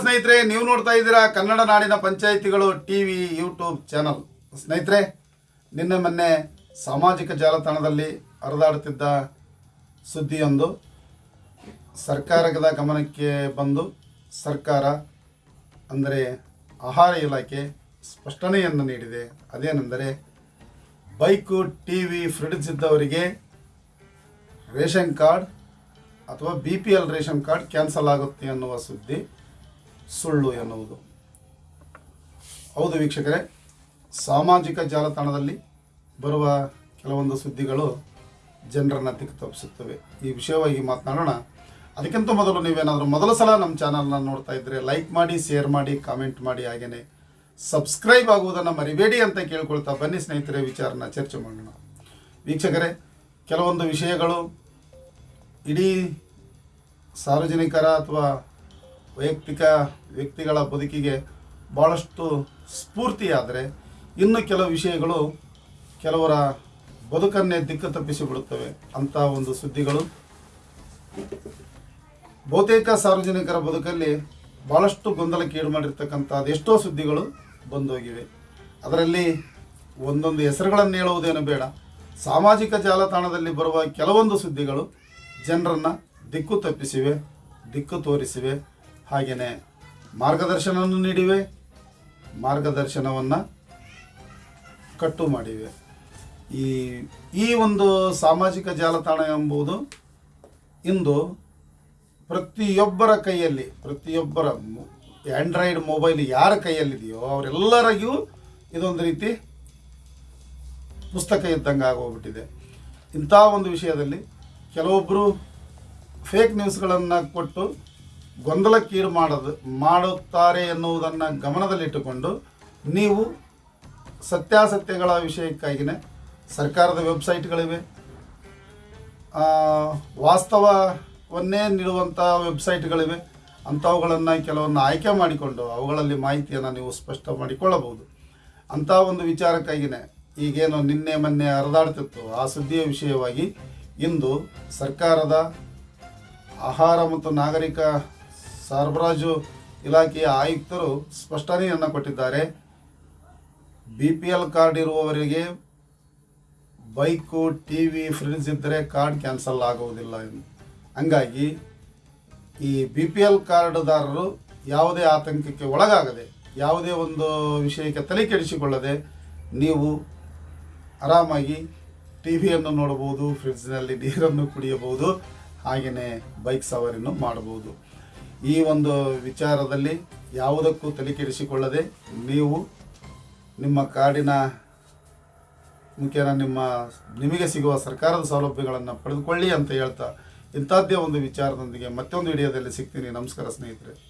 ಸ್ನೇಹಿತರೆ, ನೀವು ನೋಡ್ತಾ ಇದ್ದೀರಾ ಕನ್ನಡ ನಾಡಿನ ಪಂಚಾಯಿತಿಗಳು ಟಿ ವಿ ಯೂಟ್ಯೂಬ್ ಚಾನಲ್. ಸ್ನೇಹಿತರೆ, ನಿನ್ನೆ ಮೊನ್ನೆ ಸಾಮಾಜಿಕ ಜಾಲತಾಣದಲ್ಲಿ ಹರಿದಾಡುತ್ತಿದ್ದ ಸುದ್ದಿಯೊಂದು. ಸರ್ಕಾರದ ಗಮನಕ್ಕೆ ಬಂದು ಸರ್ಕಾರ ಅಂದರೆ ಆಹಾರ ಇಲಾಖೆ ಸ್ಪಷ್ಟನೆಯನ್ನು ನೀಡಿದೆ. ಅದೇನೆಂದರೆ, ಬೈಕು ಟಿ ವಿ ಫ್ರಿಡ್ಜ್ ಇದ್ದವರಿಗೆ ರೇಷನ್ ಕಾರ್ಡ್ ಅಥವಾ B P L ration card cancel ಆಗುತ್ತೆ ಅನ್ನುವ ಸುದ್ದಿ. ಸುಳ್ಳು ಎನ್ನುವುದು. ಹೌದು ವೀಕ್ಷಕರೇ, ಸಾಮಾಜಿಕ ಜಾಲತಾಣದಲ್ಲಿ ಬರುವ ಕೆಲವೊಂದು ಸುದ್ದಿಗಳು ಜನರನ್ನು ದಿಕ್ಕು ತಪ್ಪಿಸುತ್ತವೆ ಈ ವಿಷಯವಾಗಿ ಮಾತನಾಡೋಣ. ಅದಕ್ಕಿಂತ ಮೊದಲು ನೀವೇನಾದರೂ ಮೊದಲ ಸಲ ನಮ್ಮ ಚಾನಲ್ನ ನೋಡ್ತಾ ಇದ್ದರೆ ಲೈಕ್ ಮಾಡಿ, ಶೇರ್ ಮಾಡಿ, ಕಾಮೆಂಟ್ ಮಾಡಿ ಹಾಗೆಯೇ ಸಬ್ಸ್ಕ್ರೈಬ್ ಆಗುವುದನ್ನು ಮರಿಬೇಡಿ ಅಂತ ಕೇಳ್ಕೊಳ್ತಾ ಬನ್ನಿ ಸ್ನೇಹಿತರೆ, ವಿಚಾರನ ಚರ್ಚೆ ಮಾಡೋಣ. ವೀಕ್ಷಕರೇ, ಕೆಲವೊಂದು ವಿಷಯಗಳು ಇಡೀ ಸಾರ್ವಜನಿಕರ ಅಥವಾ ವೈಯಕ್ತಿಕ ವ್ಯಕ್ತಿಗಳ ಬದುಕಿಗೆ ಭಾಳಷ್ಟು ಸ್ಫೂರ್ತಿಯಾದರೆ ಇನ್ನು ಕೆಲವು ವಿಷಯಗಳು ಕೆಲವರ ಬದುಕನ್ನೇ ದಿಕ್ಕು ತಪ್ಪಿಸಿಬಿಡುತ್ತವೆ ಅಂತ ಒಂದು ಸುದ್ದಿಗಳು. ಬಹುತೇಕ ಸಾರ್ವಜನಿಕರ ಬದುಕಲ್ಲಿ ಭಾಳಷ್ಟು ಗೊಂದಲಕ್ಕೀಡು ಮಾಡಿರ್ತಕ್ಕಂಥ ಅದೆಷ್ಟೋ ಸುದ್ದಿಗಳು ಬಂದೋಗಿವೆ. ಅದರಲ್ಲಿ ಒಂದೊಂದು ಹೆಸರುಗಳನ್ನು ಹೇಳುವುದೇನು ಬೇಡ. ಸಾಮಾಜಿಕ ಜಾಲತಾಣದಲ್ಲಿ ಬರುವ ಕೆಲವೊಂದು ಸುದ್ದಿಗಳು ಜನರನ್ನು ದಿಕ್ಕು ತಪ್ಪಿಸಿವೆ, ದಿಕ್ಕು ತೋರಿಸಿವೆ. ಹಾಗೆಯೇ ಮಾರ್ಗದರ್ಶನವನ್ನು ನೀಡಿವೆ. ಮಾರ್ಗದರ್ಶನವನ್ನು ಕಟ್ಟು ಮಾಡಿವೆ. ಈ ಈ ಒಂದು ಸಾಮಾಜಿಕ ಜಾಲತಾಣ ಎಂಬುದು ಇಂದು ಪ್ರತಿಯೊಬ್ಬರ ಕೈಯಲ್ಲಿ, ಪ್ರತಿಯೊಬ್ಬರ ಆ್ಯಂಡ್ರಾಯ್ಡ್ ಮೊಬೈಲ್ ಯಾರ ಕೈಯಲ್ಲಿದೆಯೋ ಅವರೆಲ್ಲರಿಗೂ ಇದೊಂದು ರೀತಿ ಪುಸ್ತಕ ಇದ್ದಂಗೆ ಆಗೋಗ್ಬಿಟ್ಟಿದೆ. ಇಂಥ ಒಂದು ವಿಷಯದಲ್ಲಿ ಕೆಲವೊಬ್ಬರು ಫೇಕ್ ನ್ಯೂಸ್ಗಳನ್ನು ಕೊಟ್ಟು ಗೊಂದಲಕ್ಕೀಡು ಮಾಡೋದು, ಮಾಡುತ್ತಾರೆ ಎನ್ನುವುದನ್ನು ಗಮನದಲ್ಲಿಟ್ಟುಕೊಂಡು ನೀವು ಸತ್ಯಾಸತ್ಯಗಳ ವಿಷಯಕ್ಕಾಗಿಯೇ ಸರ್ಕಾರದ ವೆಬ್ಸೈಟ್ಗಳಿವೆ. ವಾಸ್ತವವನ್ನೇ ನೀಡುವಂಥ ವೆಬ್ಸೈಟ್ಗಳಿವೆ. ಅಂಥವುಗಳನ್ನು ಕೆಲವನ್ನು ಆಯ್ಕೆ ಮಾಡಿಕೊಂಡು ಅವುಗಳಲ್ಲಿ ಮಾಹಿತಿಯನ್ನು ನೀವು ಸ್ಪಷ್ಟ ಮಾಡಿಕೊಳ್ಳಬಹುದು. ಅಂಥ ಒಂದು ವಿಚಾರಕ್ಕಾಗಿಯೇ ಈಗೇನು ನಿನ್ನೆ, ಮೊನ್ನೆ ಹರಿದಾಡ್ತಿತ್ತು. ಆ ಸುದ್ದಿಯ ವಿಷಯವಾಗಿ ಇಂದು ಸರ್ಕಾರದ ಆಹಾರ ಮತ್ತು ನಾಗರಿಕ ಸರಬರಾಜು ಇಲಾಖೆಯ ಆಯುಕ್ತರು ಸ್ಪಷ್ಟನೆಯನ್ನು ಕೊಟ್ಟಿದ್ದಾರೆ. ಬಿ ಪಿ ಎಲ್ ಕಾರ್ಡ್ ಇರುವವರಿಗೆ ಬೈಕು ಟಿ ವಿ ಫ್ರಿಡ್ಜ್ ಇದ್ದರೆ ಕಾರ್ಡ್ ಕ್ಯಾನ್ಸಲ್ ಆಗುವುದಿಲ್ಲ ಹಂಗಾಗಿ ಈ ಬಿ ಪಿ ಎಲ್ ಕಾರ್ಡ್ದಾರರು ಯಾವುದೇ ಆತಂಕಕ್ಕೆ ಒಳಗಾಗದೆ, ಯಾವುದೇ ಒಂದು ವಿಷಯಕ್ಕೆ ತಲೆ ಕೆಡಿಸಿಕೊಳ್ಳದೆ ನೀವು ಆರಾಮಾಗಿ ಟಿ ವಿಯನ್ನು ನೋಡಬಹುದು, ಫ್ರಿಡ್ಜ್ನಲ್ಲಿ ನೀರನ್ನು ಕುಡಿಯಬಹುದು, ಹಾಗೆಯೇ ಬೈಕ್ ಸವಾರಿಯನ್ನು ಮಾಡಬಹುದು. ಈ ಒಂದು ವಿಚಾರದಲ್ಲಿ ಯಾವುದಕ್ಕೂ ತಲೆಕೆಡಿಸಿಕೊಳ್ಳದೆ ನೀವು ನಿಮ್ಮ ಕಾಡಿನ ಮುಖೇನ ನಿಮ್ಮ ನಿಮಗೆ ಸಿಗುವ ಸರ್ಕಾರದ ಸೌಲಭ್ಯಗಳನ್ನು ಪಡೆದುಕೊಳ್ಳಿ ಅಂತ ಹೇಳ್ತಾ ಇಂಥದ್ದೇ ಒಂದು ವಿಚಾರದೊಂದಿಗೆ ಮತ್ತೊಂದು ವಿಡಿಯೋದಲ್ಲಿ ಸಿಗ್ತೀನಿ. ನಮಸ್ಕಾರ ಸ್ನೇಹಿತರೆ.